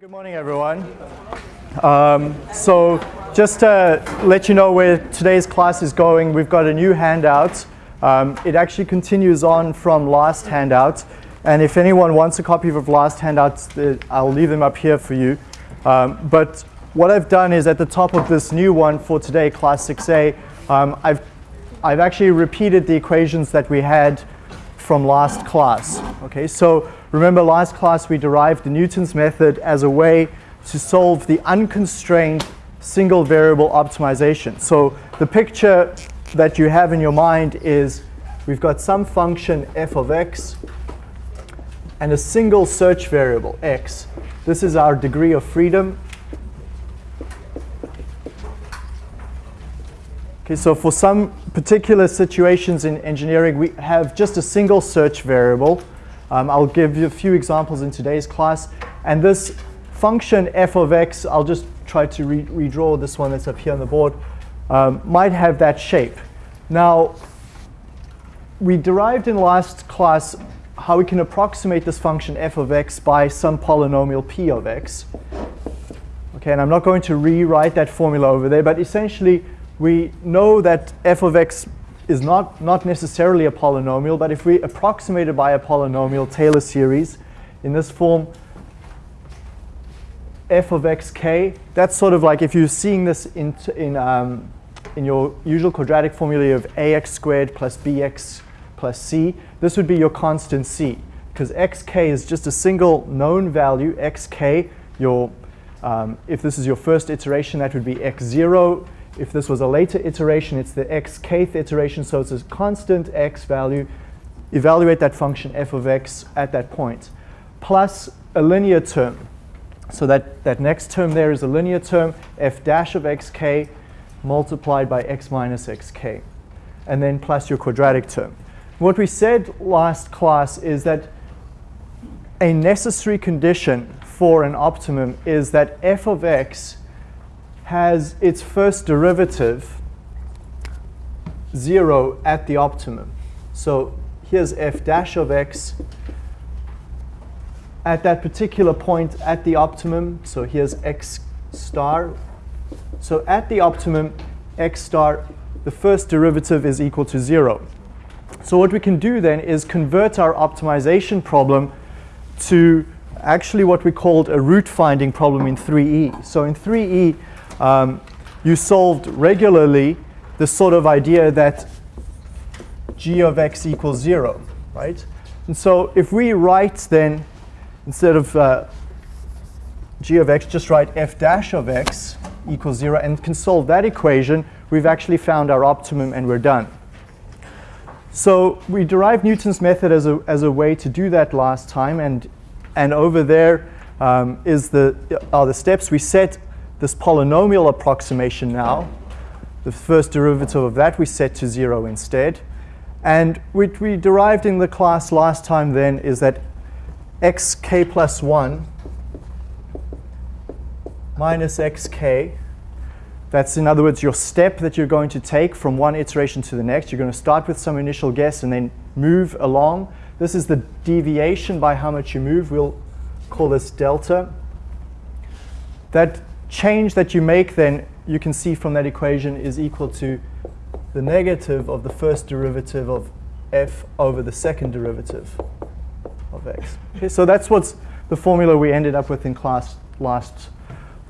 Good morning, everyone. Um, so just to let you know where today's class is going, we've got a new handout. Um, it actually continues on from last handout. And if anyone wants a copy of last handouts, uh, I'll leave them up here for you. Um, but what I've done is at the top of this new one for today, class 6A, um, I've, I've actually repeated the equations that we had from last class. Okay, so remember last class we derived the Newton's method as a way to solve the unconstrained single variable optimization. So the picture that you have in your mind is we've got some function f of x and a single search variable x. This is our degree of freedom. Okay, so for some particular situations in engineering, we have just a single search variable. Um, I'll give you a few examples in today's class. And this function f of x, I'll just try to re redraw this one that's up here on the board, um, might have that shape. Now, we derived in last class how we can approximate this function f of x by some polynomial p of x. Okay, and I'm not going to rewrite that formula over there, but essentially we know that f of x is not, not necessarily a polynomial, but if we approximate it by a polynomial Taylor series in this form, f of xk, that's sort of like if you're seeing this in, in, um, in your usual quadratic formula of ax squared plus bx plus c, this would be your constant c. Because xk is just a single known value, xk, your, um, if this is your first iteration, that would be x0. If this was a later iteration, it's the x kth iteration, so it's a constant x value. Evaluate that function f of x at that point, plus a linear term. So that, that next term there is a linear term, f dash of xk multiplied by x minus xk, and then plus your quadratic term. What we said last class is that a necessary condition for an optimum is that f of x has its first derivative 0 at the optimum. So here's f dash of x at that particular point at the optimum. So here's x star. So at the optimum, x star, the first derivative is equal to 0. So what we can do then is convert our optimization problem to actually what we called a root finding problem in 3E. So in 3E, um, you solved regularly the sort of idea that g of x equals 0, right? And so if we write then, instead of uh, g of x, just write f dash of x equals 0 and can solve that equation, we've actually found our optimum and we're done. So we derived Newton's method as a, as a way to do that last time, and, and over there um, is the, are the steps. We set this polynomial approximation now. The first derivative of that we set to 0 instead. And what we derived in the class last time then is that xk plus 1 minus xk that's, in other words, your step that you're going to take from one iteration to the next. You're going to start with some initial guess and then move along. This is the deviation by how much you move. We'll call this delta. That change that you make then, you can see from that equation, is equal to the negative of the first derivative of f over the second derivative of x. Okay, so that's what's the formula we ended up with in class last,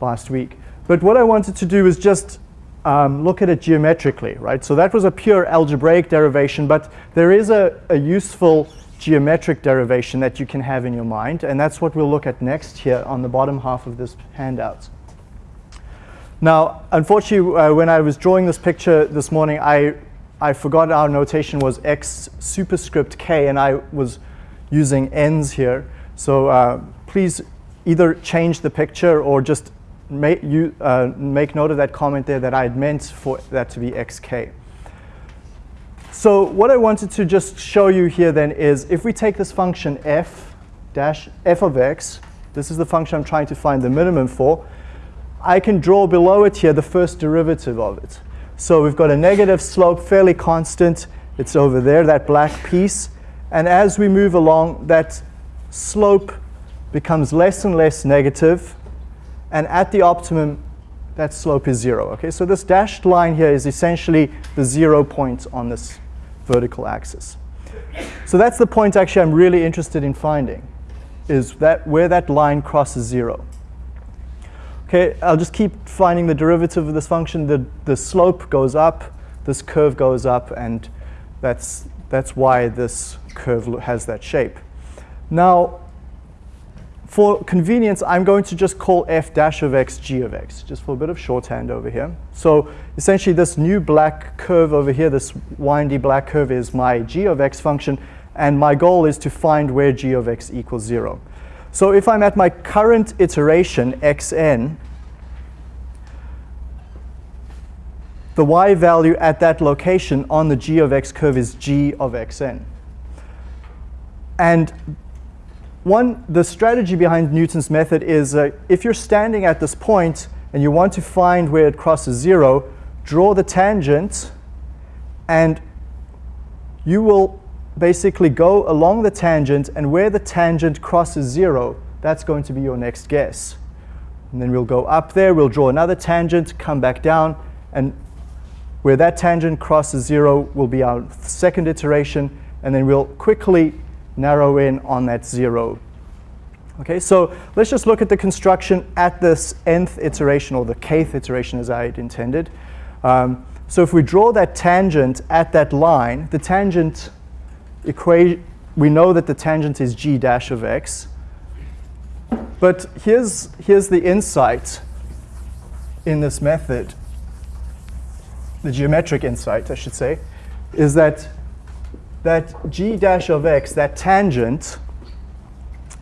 last week. But what I wanted to do is just um, look at it geometrically, right? So that was a pure algebraic derivation, but there is a, a useful geometric derivation that you can have in your mind, and that's what we'll look at next here on the bottom half of this handout. Now, unfortunately, uh, when I was drawing this picture this morning, I, I forgot our notation was x superscript k, and I was using n's here. So uh, please either change the picture or just make, you, uh, make note of that comment there that I had meant for that to be xk. So what I wanted to just show you here then is if we take this function f dash f of x, this is the function I'm trying to find the minimum for, I can draw below it here the first derivative of it. So we've got a negative slope, fairly constant. It's over there, that black piece. And as we move along, that slope becomes less and less negative. and at the optimum, that slope is zero. Okay, so this dashed line here is essentially the zero point on this vertical axis. So that's the point actually I'm really interested in finding, is that where that line crosses zero. Okay, I'll just keep finding the derivative of this function. The, the slope goes up, this curve goes up, and that's, that's why this curve has that shape. Now, for convenience, I'm going to just call f dash of x g of x, just for a bit of shorthand over here. So essentially this new black curve over here, this windy black curve is my g of x function, and my goal is to find where g of x equals 0. So if I'm at my current iteration, xn, the y value at that location on the g of x curve is g of xn. And one, the strategy behind Newton's method is uh, if you're standing at this point and you want to find where it crosses zero, draw the tangent and you will basically go along the tangent and where the tangent crosses zero, that's going to be your next guess. And then we'll go up there, we'll draw another tangent, come back down, and where that tangent crosses zero will be our second iteration, and then we'll quickly narrow in on that zero. Okay, so let's just look at the construction at this nth iteration, or the kth iteration as I had intended. Um, so if we draw that tangent at that line, the tangent equation, we know that the tangent is g dash of x. But here's, here's the insight in this method, the geometric insight, I should say, is that that g dash of x, that tangent,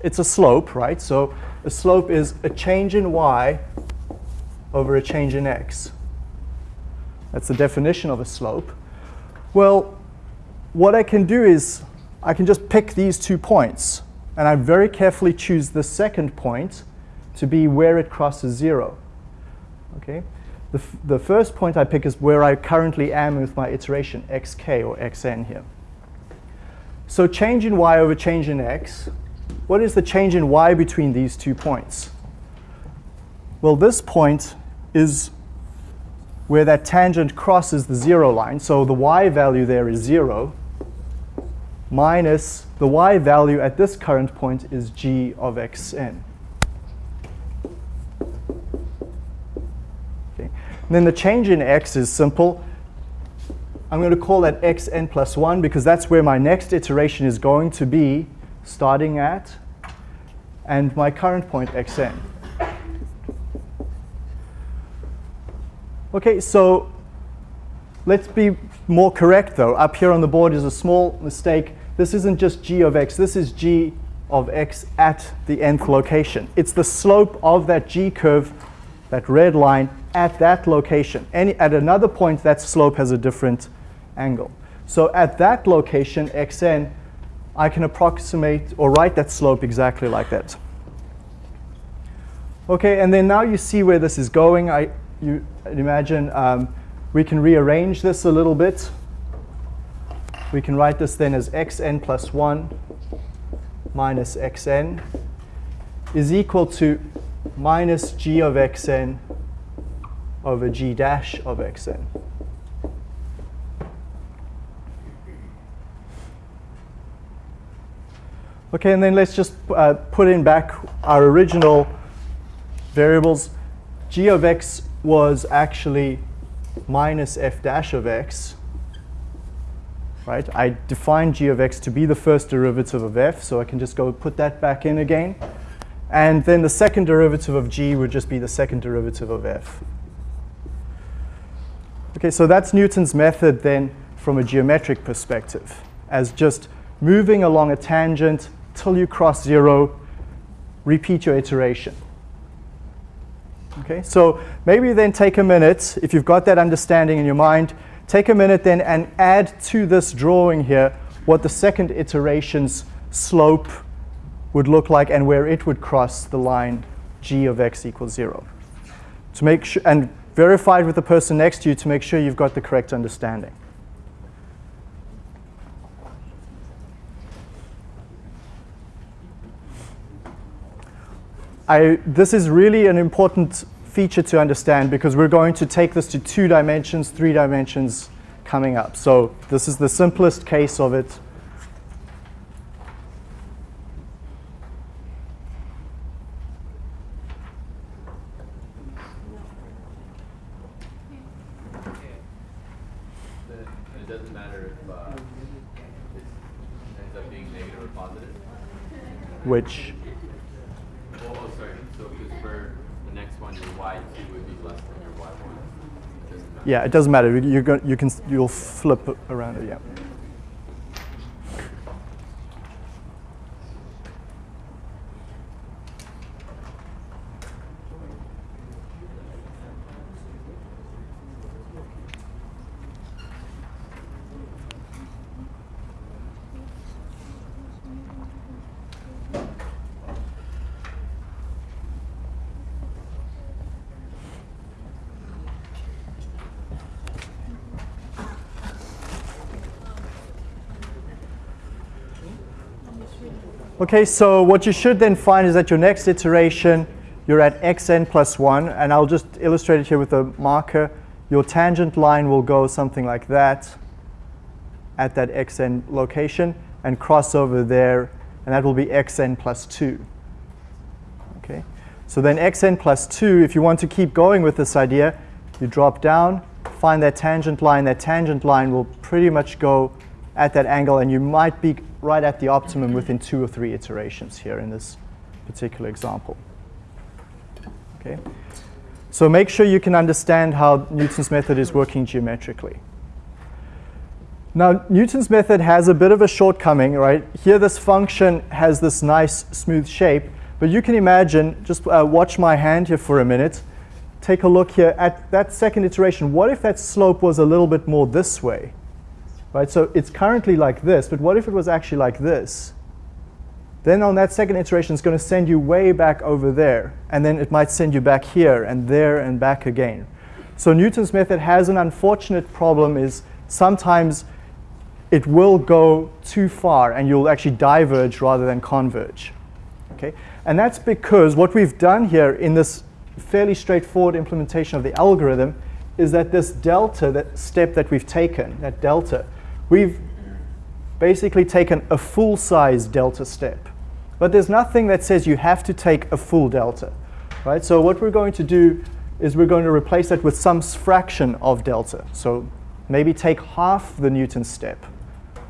it's a slope, right? So a slope is a change in y over a change in x. That's the definition of a slope. Well, what I can do is I can just pick these two points, and I very carefully choose the second point to be where it crosses zero. Okay? The, the first point I pick is where I currently am with my iteration, xk or xn here. So change in y over change in x, what is the change in y between these two points? Well, this point is where that tangent crosses the zero line. So the y value there is zero minus the y value at this current point is g of xn. Okay. Then the change in x is simple. I'm going to call that xn plus 1 because that's where my next iteration is going to be starting at, and my current point xn. Okay, so let's be more correct though. Up here on the board is a small mistake. This isn't just g of x, this is g of x at the nth location. It's the slope of that g curve, that red line, at that location. Any, at another point, that slope has a different angle. So at that location, xn, I can approximate or write that slope exactly like that. Okay, and then now you see where this is going. I, you imagine um, we can rearrange this a little bit. We can write this then as xn plus 1 minus xn is equal to minus g of xn over g dash of xn. Okay, and then let's just uh, put in back our original variables. g of x was actually minus f dash of x. Right? I define g of x to be the first derivative of f, so I can just go put that back in again. And then the second derivative of g would just be the second derivative of f. Okay, so that's Newton's method then from a geometric perspective, as just moving along a tangent till you cross zero, repeat your iteration. Okay, so maybe then take a minute, if you've got that understanding in your mind, take a minute then and add to this drawing here what the second iteration's slope would look like and where it would cross the line g of x equals zero. To make sure, and verify it with the person next to you to make sure you've got the correct understanding. I, this is really an important feature to understand because we're going to take this to two dimensions, three dimensions coming up. So this is the simplest case of it. It doesn't matter if uh, it ends up being negative or positive. which Oh, oh sorry. So because for the next one, your y two would be less than your y one. It doesn't matter. Yeah, it doesn't matter. You're going, you can you'll flip around it. Yeah. Okay, so what you should then find is that your next iteration, you're at xn plus 1, and I'll just illustrate it here with a marker. Your tangent line will go something like that at that xn location and cross over there, and that will be xn plus 2. Okay, so then xn plus 2, if you want to keep going with this idea, you drop down, find that tangent line. That tangent line will pretty much go at that angle, and you might be right at the optimum within two or three iterations here in this particular example. Okay, so make sure you can understand how Newton's method is working geometrically. Now, Newton's method has a bit of a shortcoming, right? Here, this function has this nice smooth shape, but you can imagine, just uh, watch my hand here for a minute. Take a look here at that second iteration. What if that slope was a little bit more this way? Right, so it's currently like this, but what if it was actually like this? Then on that second iteration, it's going to send you way back over there, and then it might send you back here and there and back again. So Newton's method has an unfortunate problem is sometimes it will go too far and you'll actually diverge rather than converge. Okay? And that's because what we've done here in this fairly straightforward implementation of the algorithm is that this delta, that step that we've taken, that delta, we've basically taken a full size delta step. But there's nothing that says you have to take a full delta. Right? So what we're going to do is we're going to replace that with some fraction of delta. So maybe take half the Newton step,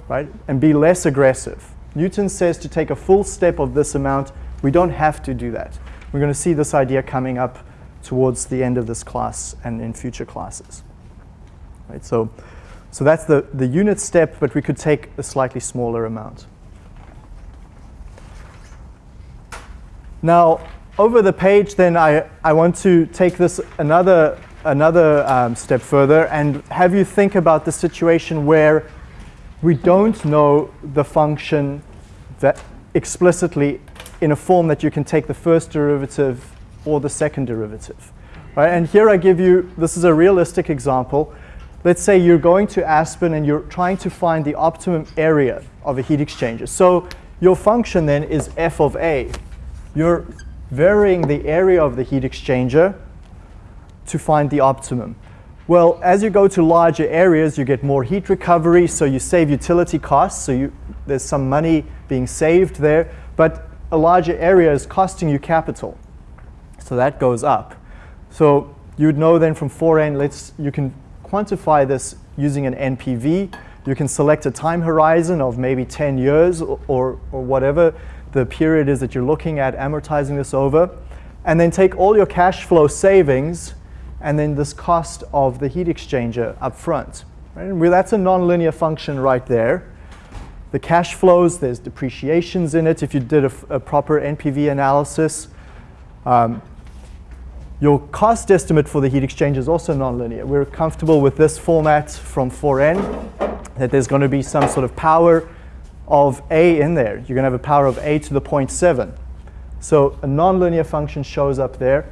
right? And be less aggressive. Newton says to take a full step of this amount. We don't have to do that. We're going to see this idea coming up towards the end of this class and in future classes. Right? So, so that's the, the unit step, but we could take a slightly smaller amount. Now, over the page, then I, I want to take this another, another um, step further and have you think about the situation where we don't know the function that explicitly in a form that you can take the first derivative or the second derivative. Right? And here I give you, this is a realistic example. Let's say you're going to Aspen and you're trying to find the optimum area of a heat exchanger. So your function then is f of a. You're varying the area of the heat exchanger to find the optimum. Well, as you go to larger areas, you get more heat recovery, so you save utility costs, so you, there's some money being saved there, but a larger area is costing you capital. So that goes up. So you'd know then from 4n, let's, you can quantify this using an NPV. You can select a time horizon of maybe 10 years or, or, or whatever the period is that you're looking at amortizing this over. And then take all your cash flow savings and then this cost of the heat exchanger up front. Right? And that's a nonlinear function right there. The cash flows, there's depreciations in it if you did a, a proper NPV analysis. Um, your cost estimate for the heat exchanger is also nonlinear. We're comfortable with this format from 4n, that there's going to be some sort of power of a in there. You're going to have a power of a to the 0.7. So a nonlinear function shows up there.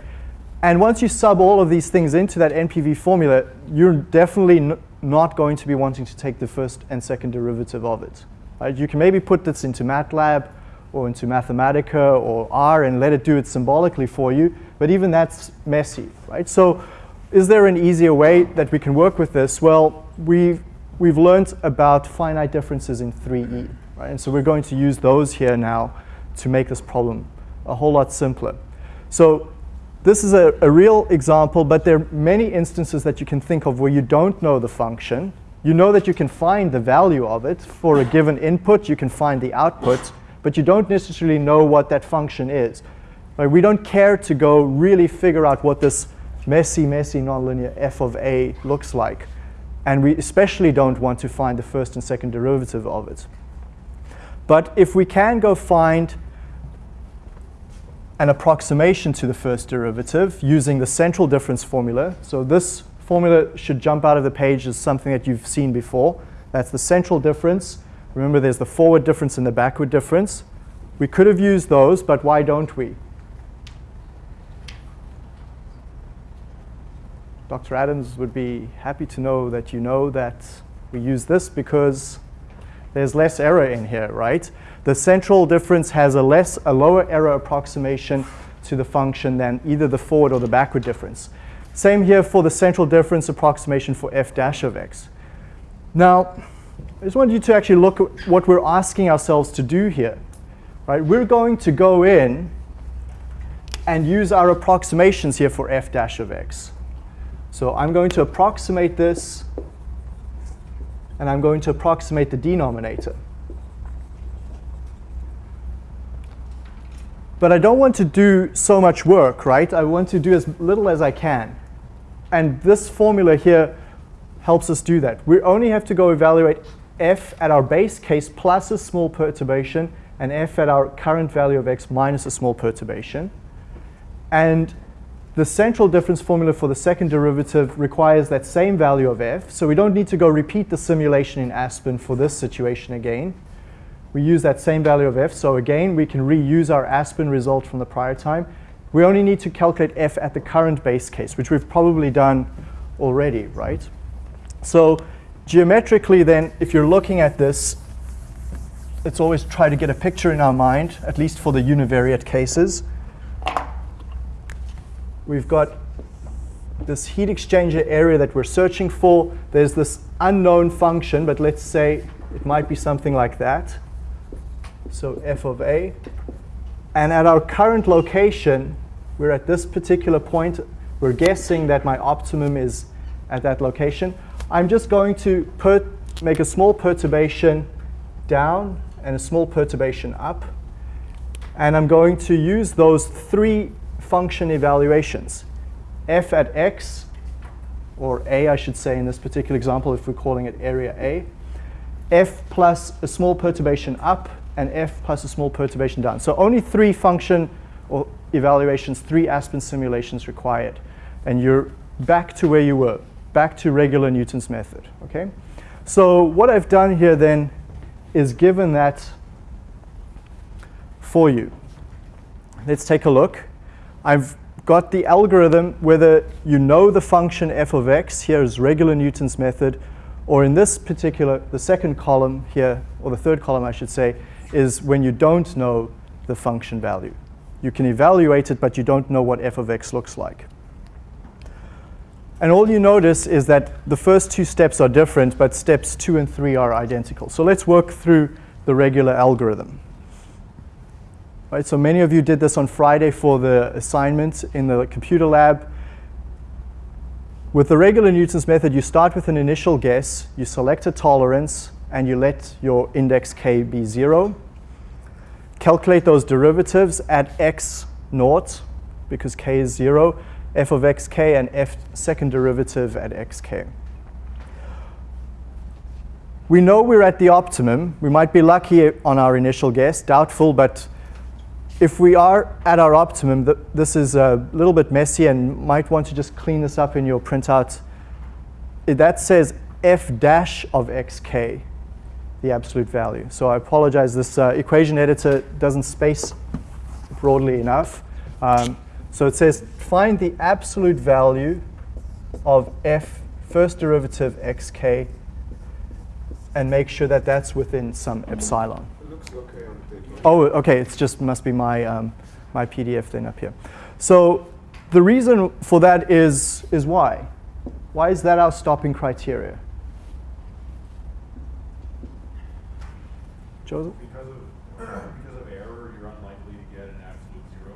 And once you sub all of these things into that NPV formula, you're definitely not going to be wanting to take the first and second derivative of it. Right? You can maybe put this into MATLAB or into Mathematica or R and let it do it symbolically for you, but even that's messy, right? So is there an easier way that we can work with this? Well, we've, we've learned about finite differences in 3E, right? And so we're going to use those here now to make this problem a whole lot simpler. So this is a, a real example, but there are many instances that you can think of where you don't know the function. You know that you can find the value of it. For a given input, you can find the output, but you don't necessarily know what that function is. We don't care to go really figure out what this messy, messy nonlinear f of a looks like. And we especially don't want to find the first and second derivative of it. But if we can go find an approximation to the first derivative using the central difference formula. So this formula should jump out of the page as something that you've seen before. That's the central difference. Remember, there's the forward difference and the backward difference. We could have used those, but why don't we? Dr. Adams would be happy to know that you know that we use this because there's less error in here, right? The central difference has a less, a lower error approximation to the function than either the forward or the backward difference. Same here for the central difference approximation for f dash of x. Now, I just want you to actually look at what we're asking ourselves to do here. Right? We're going to go in and use our approximations here for f dash of x. So I'm going to approximate this, and I'm going to approximate the denominator. But I don't want to do so much work, right? I want to do as little as I can. And this formula here helps us do that. We only have to go evaluate f at our base case plus a small perturbation and f at our current value of x minus a small perturbation. And the central difference formula for the second derivative requires that same value of f, so we don't need to go repeat the simulation in Aspen for this situation again we use that same value of f. So again, we can reuse our Aspen result from the prior time. We only need to calculate f at the current base case, which we've probably done already, right? So geometrically then, if you're looking at this, let's always try to get a picture in our mind, at least for the univariate cases. We've got this heat exchanger area that we're searching for. There's this unknown function, but let's say it might be something like that so f of a. And at our current location, we're at this particular point. We're guessing that my optimum is at that location. I'm just going to put make a small perturbation down and a small perturbation up. And I'm going to use those three function evaluations. f at x, or a I should say in this particular example if we're calling it area A. f plus a small perturbation up and f plus a small perturbation down. So only three function or evaluations, three Aspen simulations required. And you're back to where you were, back to regular Newton's method, okay? So what I've done here then is given that for you. Let's take a look. I've got the algorithm, whether you know the function f of x, here is regular Newton's method, or in this particular, the second column here, or the third column I should say, is when you don't know the function value. You can evaluate it, but you don't know what f of x looks like. And all you notice is that the first two steps are different, but steps two and three are identical. So let's work through the regular algorithm. Right, so many of you did this on Friday for the assignment in the computer lab. With the regular Newton's method, you start with an initial guess, you select a tolerance, and you let your index k be 0. Calculate those derivatives at x naught, because k is 0, f of xk and f second derivative at xk. We know we're at the optimum. We might be lucky on our initial guess, doubtful, but if we are at our optimum, th this is a little bit messy and might want to just clean this up in your printout. That says f dash of xk the absolute value. So I apologize, this uh, equation editor doesn't space broadly enough. Um, so it says find the absolute value of f first derivative xk and make sure that that's within some epsilon. It looks okay on page one. Oh, okay, it's just must be my, um, my PDF thing up here. So the reason for that is, is why? Why is that our stopping criteria? Joseph? Because of, because of error, you're unlikely to get an absolute zero.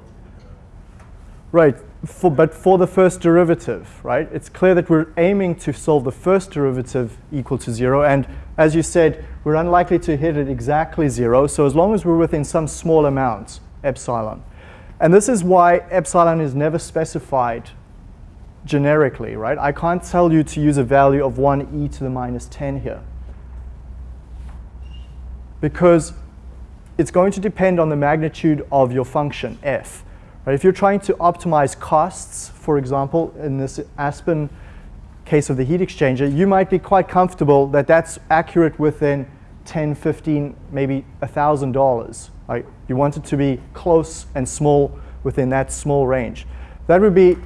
Right, for, but for the first derivative, right? It's clear that we're aiming to solve the first derivative equal to zero. And as you said, we're unlikely to hit it exactly zero. So as long as we're within some small amount, epsilon. And this is why epsilon is never specified generically, right? I can't tell you to use a value of 1 e to the minus 10 here. Because it's going to depend on the magnitude of your function, f. Right? If you're trying to optimize costs, for example, in this Aspen case of the heat exchanger, you might be quite comfortable that that's accurate within 10, 15, maybe $1,000. Right? You want it to be close and small within that small range. That would be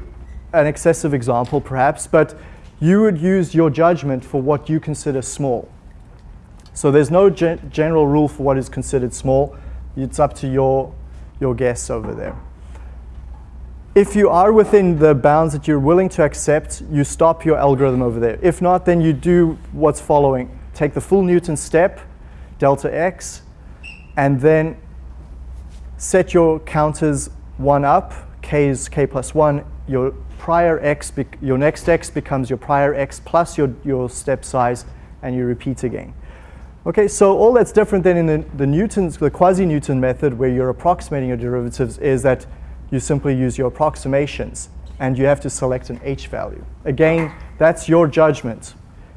an excessive example, perhaps, but you would use your judgment for what you consider small. So there's no gen general rule for what is considered small. It's up to your, your guess over there. If you are within the bounds that you're willing to accept, you stop your algorithm over there. If not, then you do what's following. Take the full Newton step, delta x, and then set your counters one up, k is k plus one, your prior x, your next x becomes your prior x plus your, your step size, and you repeat again. Okay, so all that's different than in the, the Newton's, the quasi-Newton method where you're approximating your derivatives is that you simply use your approximations and you have to select an h value. Again, that's your judgment.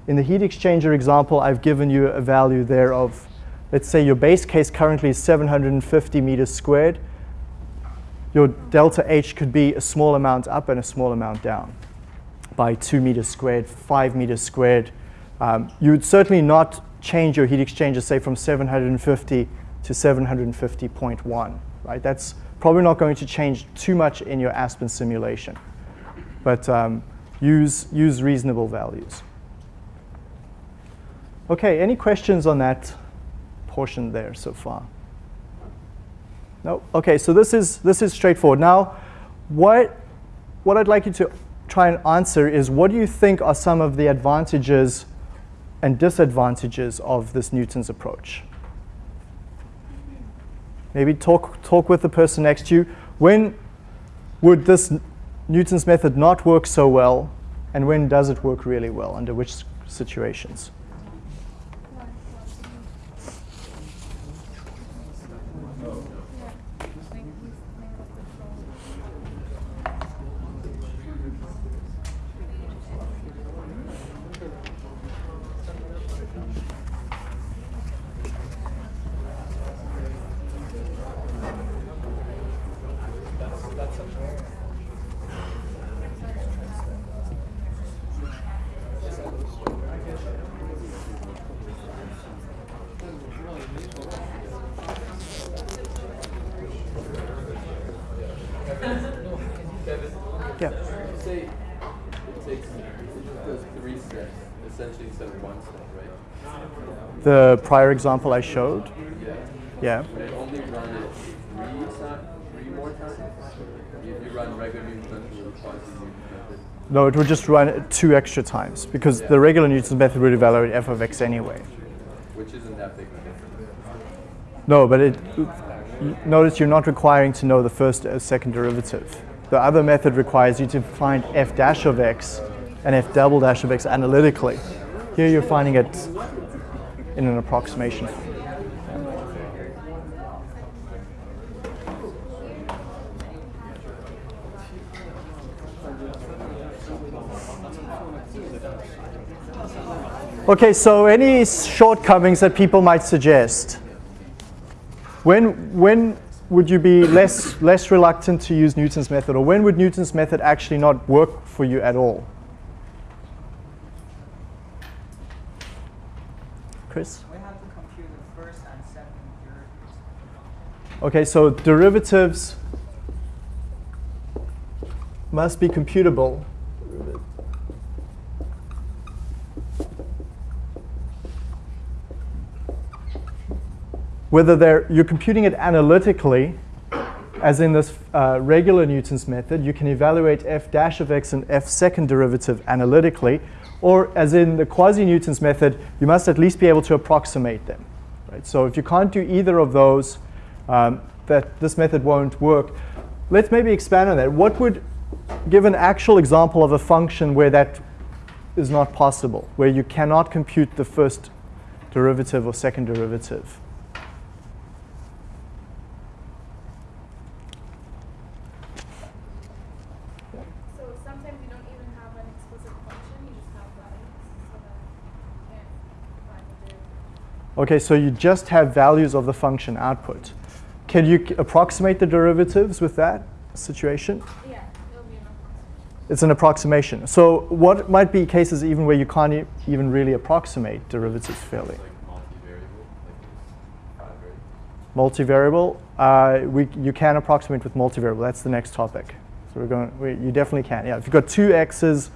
In the heat exchanger example, I've given you a value there of, let's say your base case currently is 750 meters squared. Your delta H could be a small amount up and a small amount down by two meters squared, five meters squared. Um, you would certainly not change your heat exchanger, say from 750 to 750.1, right? That's probably not going to change too much in your Aspen simulation. But um, use, use reasonable values. Okay, any questions on that portion there so far? No? Okay, so this is, this is straightforward. Now, what, what I'd like you to try and answer is what do you think are some of the advantages and disadvantages of this Newton's approach? Maybe talk, talk with the person next to you. When would this Newton's method not work so well, and when does it work really well? Under which situations? The prior example I showed? Yeah. Yeah. Would it only run it three, three more times? If you run regular Newton's method or quasi-Newton's method? No, it would just run it two extra times because yeah. the regular Newton's method would evaluate f of x anyway. Which isn't that big of a difference. No, but it, notice you're not requiring to know the first or second derivative. The other method requires you to find f dash of x and f double dash of x analytically. Here you're finding it in an approximation. Okay, so any shortcomings that people might suggest? When, when would you be less, less reluctant to use Newton's method, or when would Newton's method actually not work for you at all? Chris? We have to compute the first and second derivatives. Okay, so derivatives must be computable. whether they're, you're computing it analytically, as in this uh, regular Newton's method, you can evaluate f dash of x and f second derivative analytically, or as in the quasi-Newton's method, you must at least be able to approximate them. Right? So if you can't do either of those, um, that this method won't work. Let's maybe expand on that. What would give an actual example of a function where that is not possible, where you cannot compute the first derivative or second derivative? So sometimes you don't even have an explicit function, you just have values, so that you can't find the derivative. Okay, so you just have values of the function output. Can you approximate the derivatives with that situation? Yeah, it'll be an approximation. It's an approximation. So what might be cases even where you can't e- even really approximate derivatives fairly? It's like multivariable, like it's five variables. Multivariable, uh, we, you can approximate with multivariable. That's the next topic. So we're going, we, you definitely can. Yeah, if you've got two x's,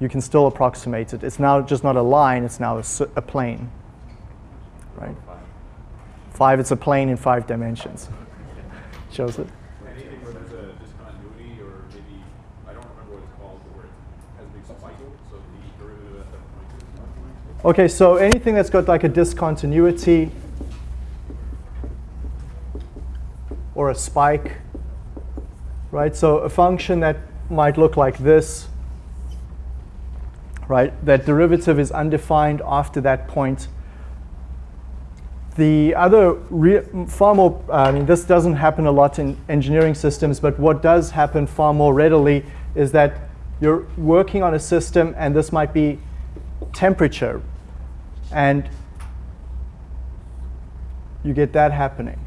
you can still approximate it. It's now just not a line, it's now a plane. Right? Five. Five, it's a plane in five dimensions. Shows it. Anything where there's a discontinuity or maybe, I don't remember what it's called, but where it has a big spike, so the derivative at that point is. Okay, so anything that's got like a discontinuity or a spike, right? So a function that might look like this, right? That derivative is undefined after that point. The other, far more, I mean, this doesn't happen a lot in engineering systems, but what does happen far more readily is that you're working on a system and this might be temperature. And you get that happening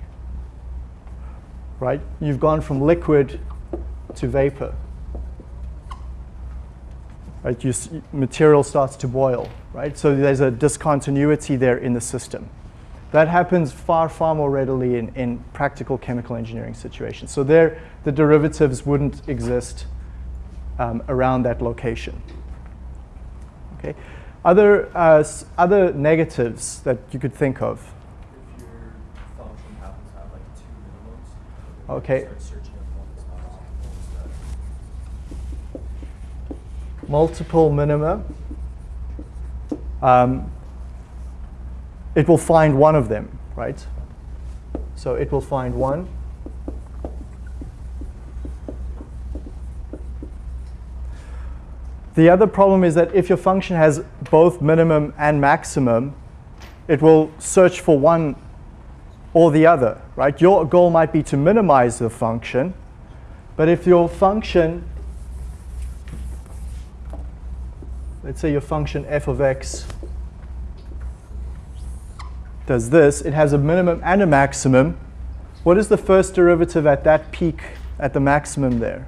right? You've gone from liquid to vapor. Right you s- material starts to boil right? So there's a discontinuity there in the system that happens far far more readily in, in practical chemical engineering situations so there the derivatives wouldn't exist um, around that location Okay. Other, uh, other negatives that you could think of. If your function happens to have like two minimums, Okay. start searching if one is not, one is that. Multiple minima. Um, it will find one of them, right? So it will find one. The other problem is that if your function has both minimum and maximum, it will search for one or the other, right? Your goal might be to minimize the function, but if your function, let's say your function f of x does this, it has a minimum and a maximum. What is the first derivative at that peak at the maximum there?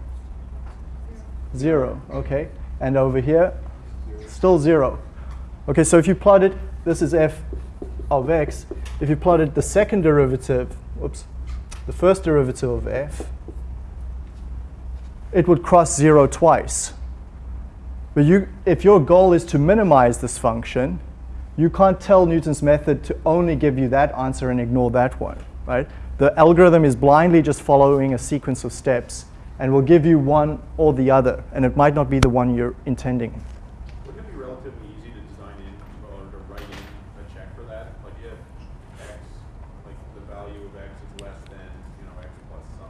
Zero, okay. And over here, still zero. Okay, so if you plot it, this is f of x. If you plotted the second derivative, whoops, the first derivative of f, it would cross zero twice. But you, if your goal is to minimize this function, you can't tell Newton's method to only give you that answer and ignore that one, right? The algorithm is blindly just following a sequence of steps and will give you one or the other, and it might not be the one you're intending. Wouldn't it be relatively easy to design in or to write in a check for that? Like if x, like the value of x is less than, you know, x plus some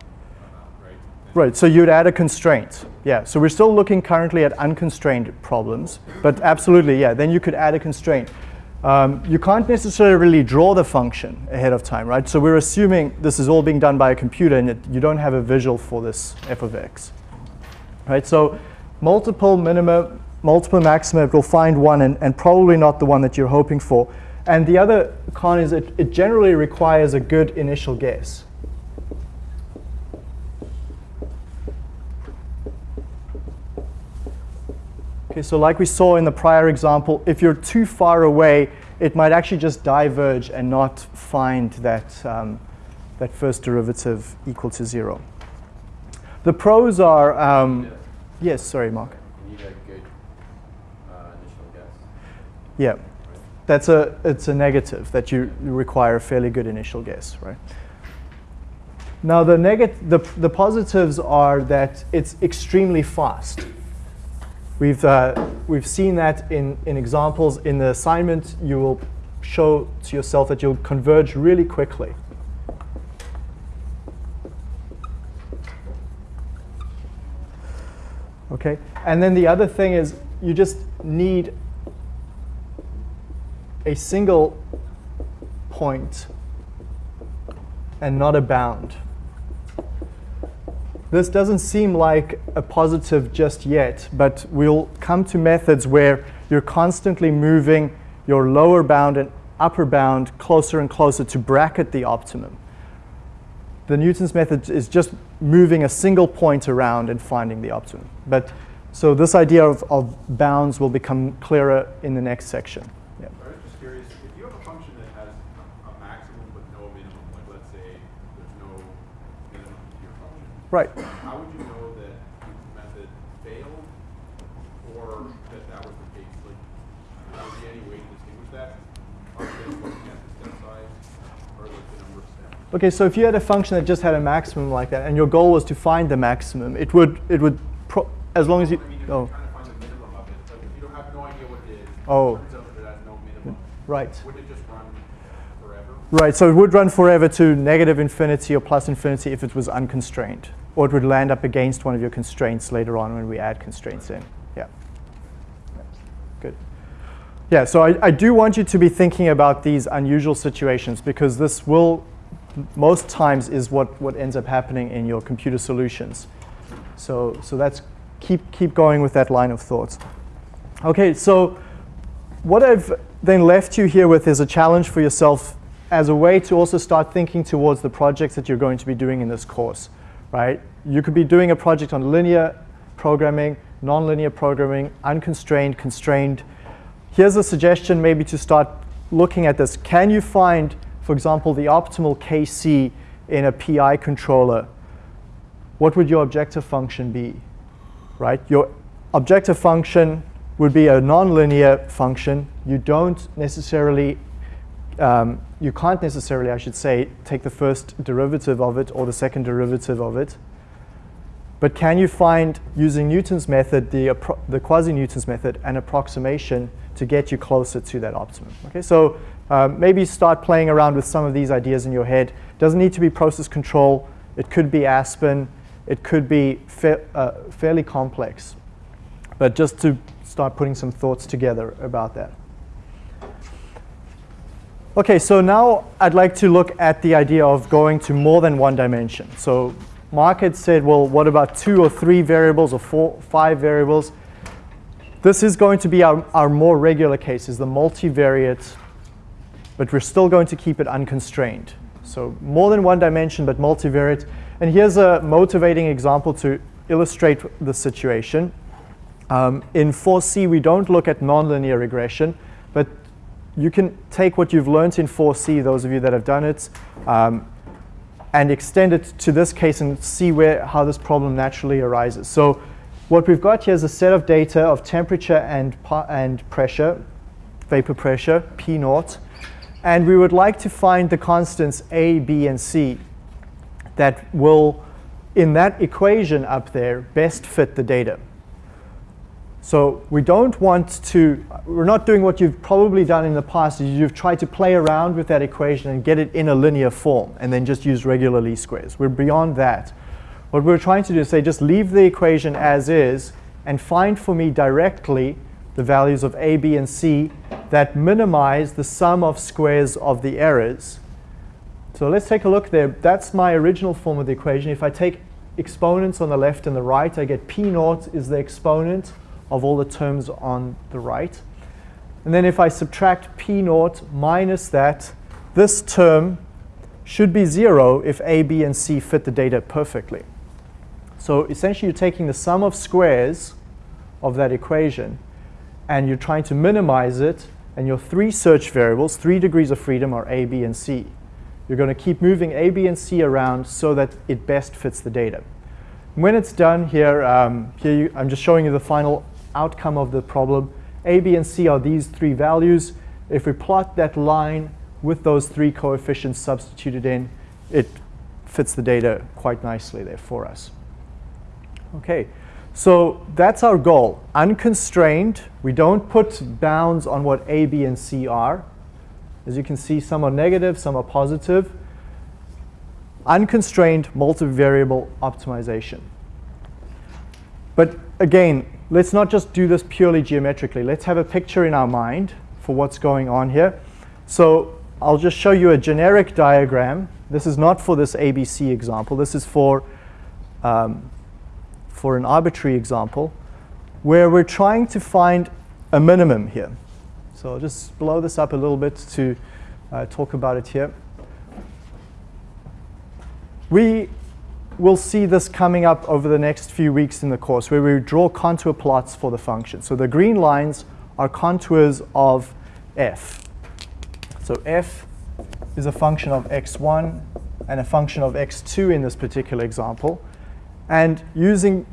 amount, right? Then Right, so you'd add a constraint. Yeah, so we're still looking currently at unconstrained problems, but absolutely, yeah, then you could add a constraint. Um, you can't necessarily really draw the function ahead of time, right? So we're assuming this is all being done by a computer and you don't have a visual for this f of x. Right, so multiple minima, multiple maxima, it will find one and, and probably not the one that you're hoping for. And the other con is it, it generally requires a good initial guess. Okay, so like we saw in the prior example, if you're too far away, it might actually just diverge and not find that, um, that first derivative equal to zero. The pros are, um, yes, sorry, Mark. You need a good uh, initial guess. Yeah. that's a, it's a negative that you require a fairly good initial guess, right? Now the, the, the positives are that it's extremely fast. We've, uh, we've seen that in, in examples. In the assignment, you will show to yourself that you'll converge really quickly. Okay, and then the other thing is you just need a single point and not a bound. This doesn't seem like a positive just yet, but we'll come to methods where you're constantly moving your lower bound and upper bound closer and closer to bracket the optimum. The Newton's method is just moving a single point around and finding the optimum. But so this idea of, of bounds will become clearer in the next section. Yeah. I was just curious, if you have a function that has a, a maximum but no minimum, like let's say there's no minimum to your function, Right. how would you know that Newton's method failed or that that was the case? Like, would there be any way to distinguish that? Are you looking at the step size or like the number of steps? Okay, so if you had a function that just had a maximum like that, and your goal was to find the maximum, it would it would pro- as long as you I mean, oh you're trying to find the minimum of it, like if you don't have no idea what it is, Oh. it right. So it would run forever to negative infinity or plus infinity if it was unconstrained, or it would land up against one of your constraints later on when we add constraints in. Yeah. Good. Yeah. So I, I do want you to be thinking about these unusual situations because this will most times is what, what ends up happening in your computer solutions. So, so that's keep, keep going with that line of thoughts. Okay, so what I've then left you here with is a challenge for yourself as a way to also start thinking towards the projects that you're going to be doing in this course, right? You could be doing a project on linear programming, nonlinear programming, unconstrained, constrained. Here's a suggestion maybe to start looking at this. Can you find, for example, the optimal KC in a PI controller? What would your objective function be? right? Your objective function would be a nonlinear function. You don't necessarily, um, you can't necessarily, I should say, take the first derivative of it or the second derivative of it. But can you find, using Newton's method, the, the quasi-Newton's method, an approximation to get you closer to that optimum? Okay, so um, maybe start playing around with some of these ideas in your head. Doesn't need to be process control. It could be Aspen. It could be fa- uh, fairly complex. But just to start putting some thoughts together about that. Okay, so now I'd like to look at the idea of going to more than one dimension. So Mark had said, well, what about two or three variables or four, five variables? This is going to be our, our more regular cases, the multivariate, but we're still going to keep it unconstrained. So more than one dimension, but multivariate. And here's a motivating example to illustrate the situation. Um, in 4C, we don't look at nonlinear regression, you can take what you've learned in 4C, those of you that have done it, um, and extend it to this case and see where, how this problem naturally arises. So what we've got here is a set of data of temperature and, and pressure, vapor pressure, P naught, and we would like to find the constants A, B, and C that will, in that equation up there, best fit the data. So we don't want to, we're not doing what you've probably done in the past, is you've tried to play around with that equation and get it in a linear form and then just use regular least squares. We're beyond that. What we're trying to do is say just leave the equation as is and find for me directly the values of a, b, and c that minimize the sum of squares of the errors. So let's take a look there. That's my original form of the equation. If I take exponents on the left and the right, I get p naught is the exponent of all the terms on the right. And then if I subtract p naught minus that, this term should be 0 if a, b, and c fit the data perfectly. So essentially you're taking the sum of squares of that equation and you're trying to minimize it and your three search variables, three degrees of freedom are a, b, and c. You're going to keep moving a, b, and c around so that it best fits the data. When it's done here, um, here you, I'm just showing you the final outcome of the problem. A, B, and C are these three values. If we plot that line with those three coefficients substituted in, it fits the data quite nicely there for us. Okay, so that's our goal. Unconstrained, we don't put bounds on what A, B, and C are. As you can see, some are negative, some are positive. Unconstrained multivariable optimization. But again, let's not just do this purely geometrically. Let's have a picture in our mind for what's going on here. So I'll just show you a generic diagram. This is not for this ABC example. This is for, um, for an arbitrary example where we're trying to find a minimum here. So I'll just blow this up a little bit to uh, talk about it here. We will see this coming up over the next few weeks in the course where we draw contour plots for the function. So the green lines are contours of f. So f is a function of x1 and a function of x2 in this particular example. And using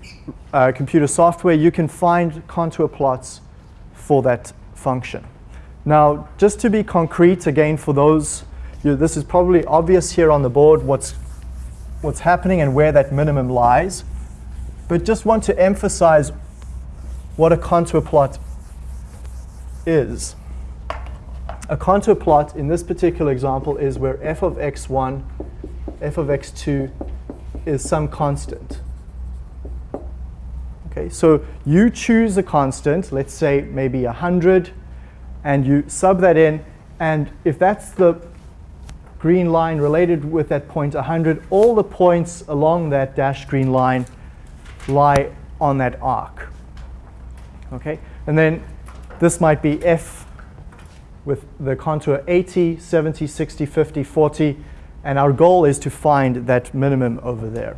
uh, computer software, you can find contour plots for that function. Now, just to be concrete, again, for those, you this is probably obvious here on the board what's, what's happening and where that minimum lies. But just want to emphasize what a contour plot is. A contour plot in this particular example is where f of x1, f of x2 is some constant. Okay, so you choose a constant, let's say maybe 100, and you sub that in. And if that's the green line related with that point 100, all the points along that dashed green line lie on that arc. Okay, and then this might be f with the contour 80, 70, 60, 50, 40, and our goal is to find that minimum over there.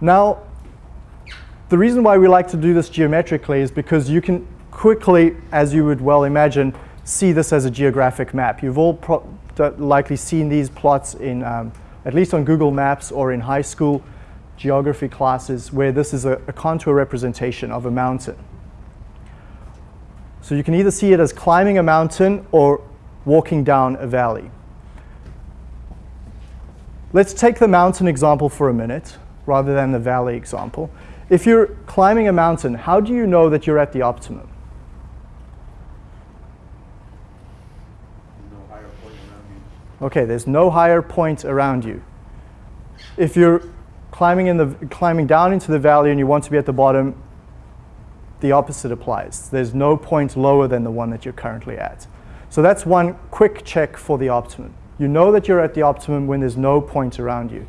Now, the reason why we like to do this geometrically is because you can quickly, as you would well imagine, see this as a geographic map. You've all likely seen these plots in, um, at least on Google Maps or in high school geography classes where this is a, a contour representation of a mountain. So you can either see it as climbing a mountain or walking down a valley. Let's take the mountain example for a minute rather than the valley example. If you're climbing a mountain, how do you know that you're at the optimum? No higher point around you. Okay, there's no higher point around you. If you're climbing, in the, climbing down into the valley and you want to be at the bottom, the opposite applies. There's no point lower than the one that you're currently at. So that's one quick check for the optimum. You know that you're at the optimum when there's no point around you.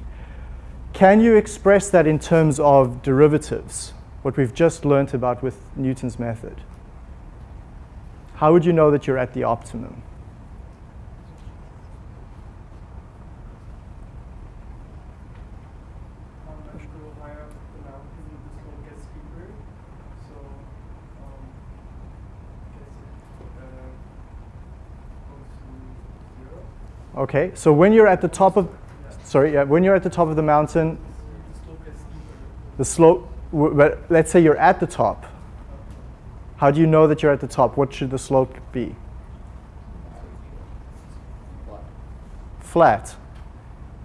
Can you express that in terms of derivatives, what we've just learned about with Newton's method? How would you know that you're at the optimum? Um, as you go higher up the mountain, the slope gets steeper. So, um, I guess it uh, goes to zero. Okay, so when you're at the top of, sorry, yeah, when you're at the top of the mountain, The slope but let's say you're at the top. How do you know that you're at the top? What should the slope be? Flat.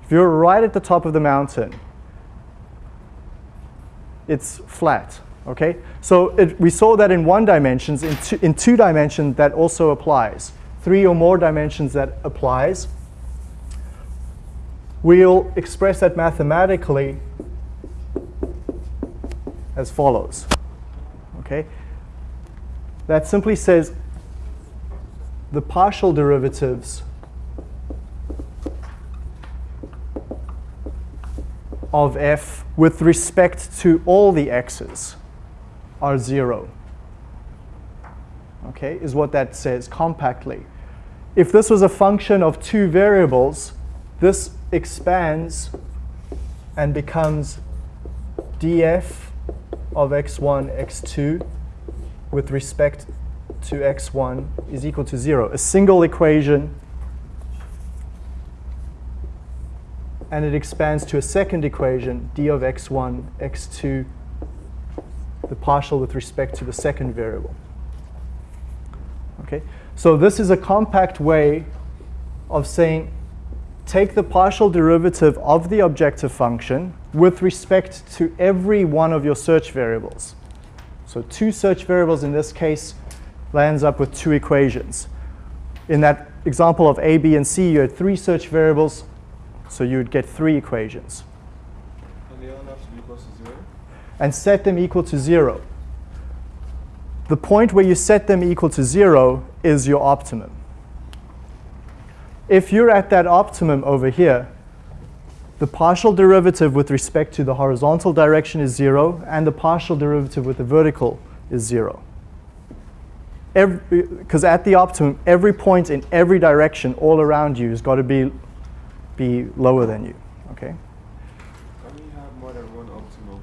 If you're right at the top of the mountain, it's flat. Okay? So it, we saw that in one dimensions. In two, in two dimensions, that also applies. Three or more dimensions, that applies. We'll express that mathematically as follows. Okay? That simply says the partial derivatives of f with respect to all the x's are zero. Okay, is what that says compactly. If this was a function of two variables, this expands and becomes df of x1, x2 with respect to x1 is equal to 0. A single equation and it expands to a second equation, d of x1, x2, the partial with respect to the second variable. Okay, so this is a compact way of saying take the partial derivative of the objective function with respect to every one of your search variables. So two search variables in this case lands up with two equations. In that example of A, B, and C, you had three search variables, so you would get three equations. And the other have to be zero? And set them equal to zero. The point where you set them equal to zero is your optimum. If you're at that optimum over here, the partial derivative with respect to the horizontal direction is zero, and the partial derivative with the vertical is zero. Because at the optimum, every point in every direction all around you has got to be, be lower than you. Okay? Can we have more than one optimal?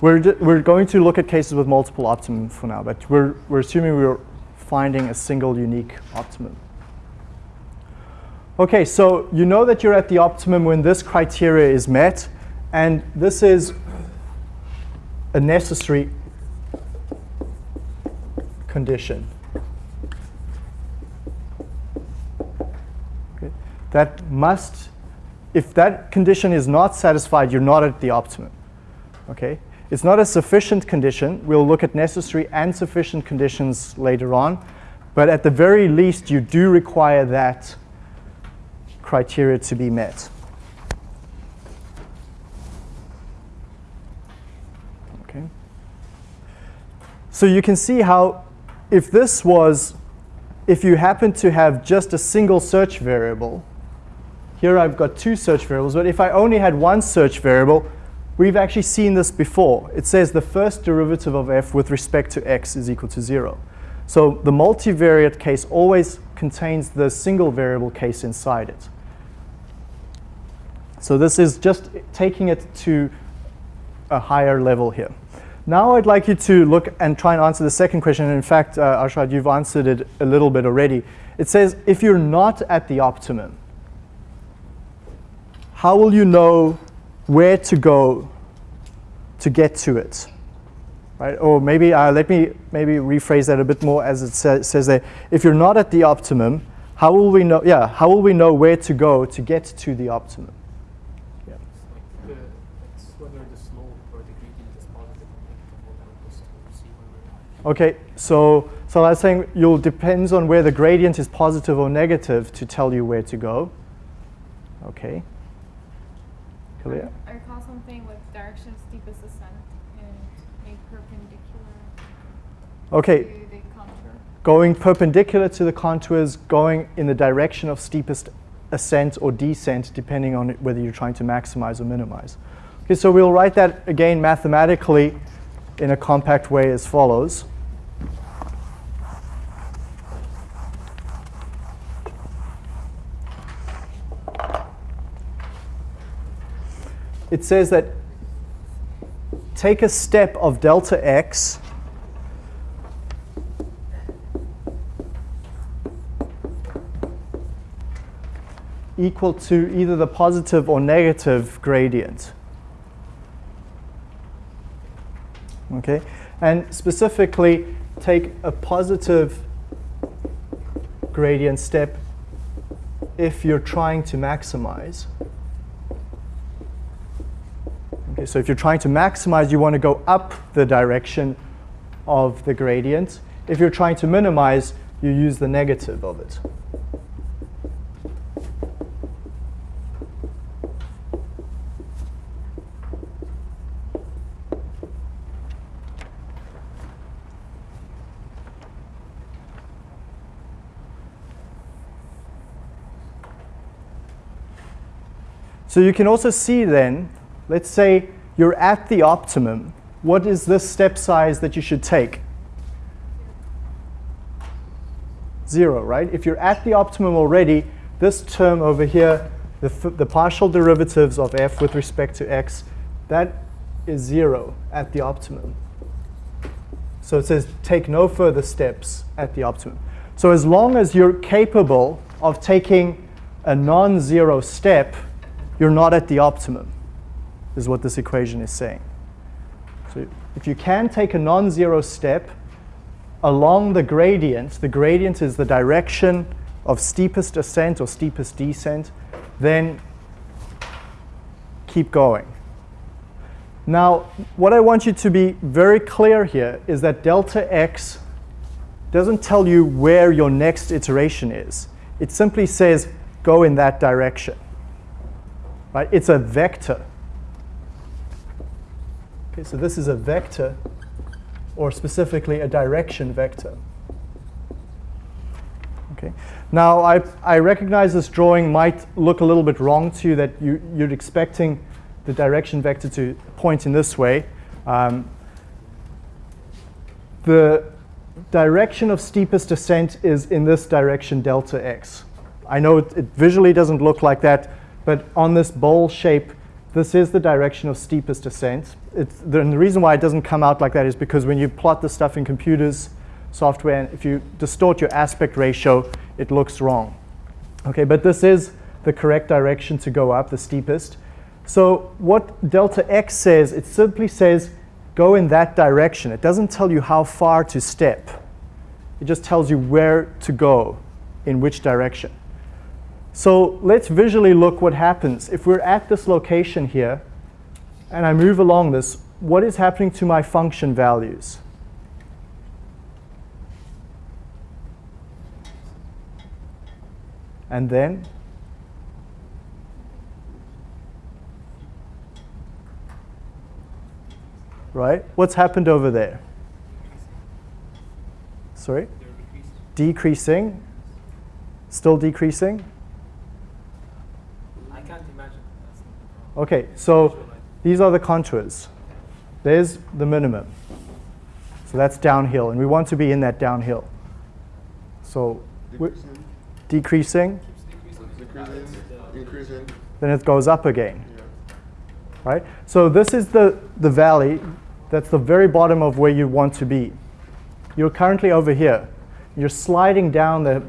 We're, we're going to look at cases with multiple optimum for now, but we're, we're assuming we're finding a single unique optimum. Okay, so you know that you're at the optimum when this criteria is met, and this is a necessary condition. Okay. That must, if that condition is not satisfied, you're not at the optimum. Okay? It's not a sufficient condition. We'll look at necessary and sufficient conditions later on. But at the very least, you do require that criteria to be met. Okay. So you can see how if this was, if you happen to have just a single search variable, here I've got two search variables, but if I only had one search variable, we've actually seen this before. It says the first derivative of f with respect to x is equal to 0. So the multivariate case always contains the single variable case inside it. So this is just taking it to a higher level here. Now I'd like you to look and try and answer the second question. In fact, uh, Arshad, you've answered it a little bit already. It says if you're not at the optimum, how will you know where to go to get to it? Right? Or maybe uh, let me maybe rephrase that a bit more as it sa says there. If you're not at the optimum, how will we know? Yeah, how will we know where to go to get to the optimum? Yeah. It's like the, it's whether the slope or the gradient is positive or negative will help us to see where we're at. Okay, so so I was saying you'll depends on where the gradient is positive or negative to tell you where to go. Okay. Clear? I recall something with direction of steepest ascent and a perpendicular Okay, to the contour. going perpendicular to the contours, going in the direction of steepest ascent or descent, depending on whether you're trying to maximize or minimize. Okay, so we'll write that again mathematically in a compact way as follows. It says that take a step of delta x equal to either the positive or negative gradient. Okay, and specifically take a positive gradient step if you're trying to maximize. Okay, so if you're trying to maximize, you want to go up the direction of the gradient. If you're trying to minimize, you use the negative of it. So you can also see then, let's say you're at the optimum. What is this step size that you should take? Zero, right? If you're at the optimum already, this term over here, the, the partial derivatives of f with respect to x, that is zero at the optimum. So it says take no further steps at the optimum. So as long as you're capable of taking a non-zero step, you're not at the optimum, is what this equation is saying. So if you can take a non-zero step, along the gradient, the gradient is the direction of steepest ascent or steepest descent, then keep going. Now, what I want you to be very clear here is that delta x doesn't tell you where your next iteration is. It simply says go in that direction. Right? It's a vector. Okay, so this is a vector, or specifically a direction vector. Okay. Now, I, I recognize this drawing might look a little bit wrong to you, that you, you're expecting the direction vector to point in this way. Um, the direction of steepest ascent is in this direction, delta x. I know it, it visually doesn't look like that, but on this bowl shape, this is the direction of steepest. It's, the, and the reason why it doesn't come out like that is because when you plot the stuff in computers, software, and if you distort your aspect ratio, it looks wrong. Okay, but this is the correct direction to go up, the steepest. So what delta x says, it simply says go in that direction. It doesn't tell you how far to step. It just tells you where to go, in which direction. So let's visually look what happens. If we're at this location here, and I move along this, what is happening to my function values? And then? Right? What's happened over there? Sorry? Decreasing. Still decreasing? I can't imagine. That's Okay, so these are the contours. There's the minimum. So that's downhill, and we want to be in that downhill. So we're Decreasing, decreasing, decreasing, then it goes up again, Yeah. right? So this is the, the valley. That's the very bottom of where you want to be. You're currently over here. You're sliding down, the,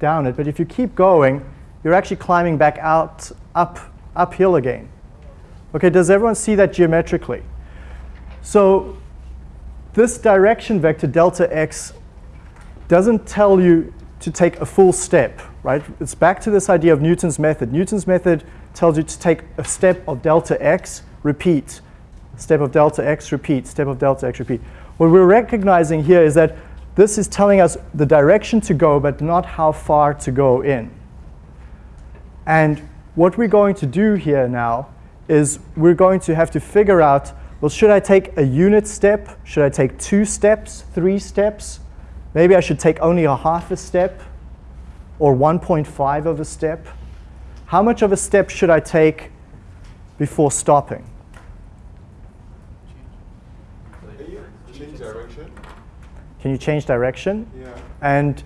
down it, but if you keep going, you're actually climbing back out, up, uphill again. Okay, does everyone see that geometrically? So this direction vector, delta x, doesn't tell you to take a full step, right? It's back to this idea of Newton's method. Newton's method tells you to take a step of delta x, repeat. Step of delta x, repeat. Step of delta x, repeat. What we're recognizing here is that this is telling us the direction to go, but not how far to go in. And what we're going to do here now is we're going to have to figure out, well, should I take a unit step? Should I take two steps, three steps? Maybe I should take only a half a step or 1.5 of a step. How much of a step should I take before stopping? Can you change direction? Can you change direction? Yeah. And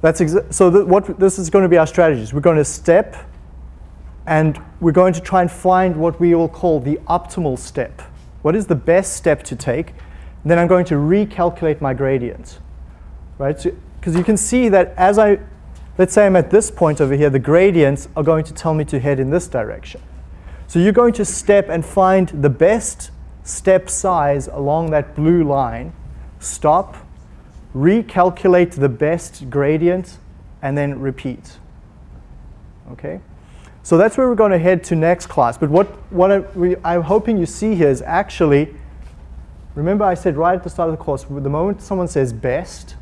that's so th- what this is going to be our strategies. We're going to step and we're going to try and find what we will call the optimal step. What is the best step to take? And then I'm going to recalculate my gradient. Right? Because you can see that as I, let's say I'm at this point over here, the gradients are going to tell me to head in this direction. So you're going to step and find the best step size along that blue line, stop, recalculate the best gradient, and then repeat. Okay? So that's where we're going to head to next class. But what, what I, I'm hoping you see here is actually, remember I said right at the start of the course, the moment someone says best,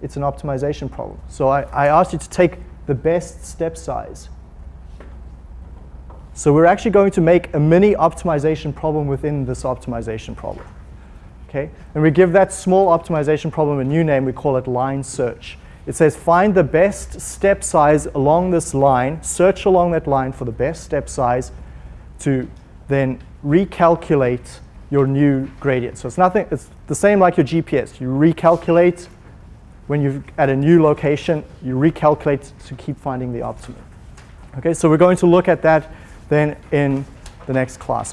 it's an optimization problem. So I, I asked you to take the best step size. So we're actually going to make a mini optimization problem within this optimization problem. Okay? And we give that small optimization problem a new name, we call it line search. It says find the best step size along this line, search along that line for the best step size to then recalculate your new gradient. So it's nothing, it's the same like your GPS. You recalculate when you're at a new location, you recalculate to keep finding the optimum. Okay, so we're going to look at that then in the next class.